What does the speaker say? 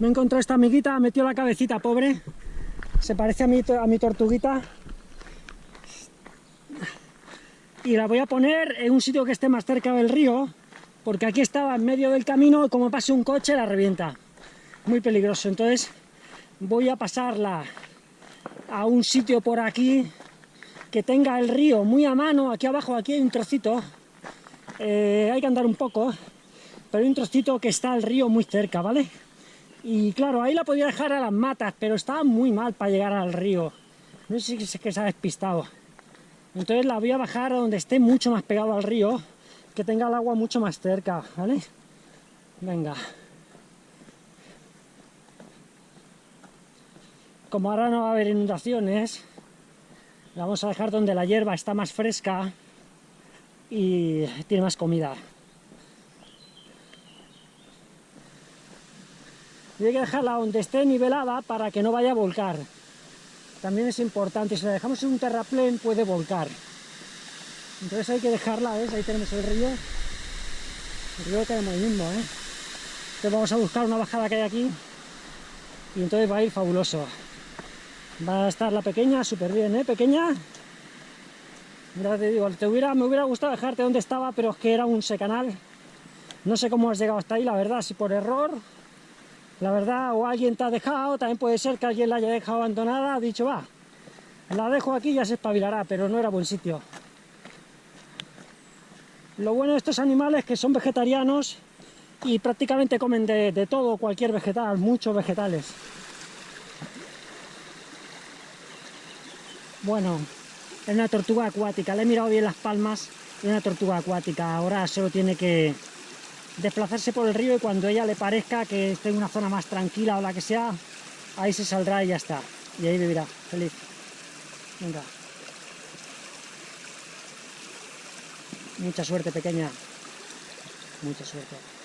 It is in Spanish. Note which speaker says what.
Speaker 1: Me he encontrado esta amiguita, ha metido la cabecita, pobre. Se parece a mi, a mi tortuguita. Y la voy a poner en un sitio que esté más cerca del río, porque aquí estaba en medio del camino y como pase un coche la revienta. Muy peligroso, entonces voy a pasarla a un sitio por aquí que tenga el río muy a mano. Aquí abajo, aquí hay un trocito. Eh, hay que andar un poco, pero hay un trocito que está el río muy cerca, ¿vale? Y claro, ahí la podía dejar a las matas, pero estaba muy mal para llegar al río. No sé si es que se ha despistado. Entonces la voy a bajar a donde esté mucho más pegado al río, que tenga el agua mucho más cerca, ¿vale? Venga. Como ahora no va a haber inundaciones, la vamos a dejar donde la hierba está más fresca y tiene más comida. Y hay que dejarla donde esté nivelada para que no vaya a volcar. También es importante, si la dejamos en un terraplén puede volcar. Entonces hay que dejarla, ¿ves? Ahí tenemos el río. El río que hay movimiento, ¿eh? Entonces vamos a buscar una bajada que hay aquí y entonces va a ir fabuloso. Va a estar la pequeña súper bien, ¿eh? Pequeña. Ya te digo, te hubiera, me hubiera gustado dejarte donde estaba, pero es que era un secanal. No sé cómo has llegado hasta ahí, la verdad, si por error, la verdad, o alguien te ha dejado, también puede ser que alguien la haya dejado abandonada, ha dicho, va, la dejo aquí y ya se espabilará, pero no era buen sitio. Lo bueno de estos animales es que son vegetarianos y prácticamente comen de, todo, cualquier vegetal, muchos vegetales. Bueno, es una tortuga acuática, le he mirado bien las palmas, es una tortuga acuática, ahora solo tiene que desplazarse por el río y cuando ella le parezca que esté en una zona más tranquila o la que sea, ahí se saldrá y ya está, y ahí vivirá, feliz. Venga. Mucha suerte, pequeña. Mucha suerte.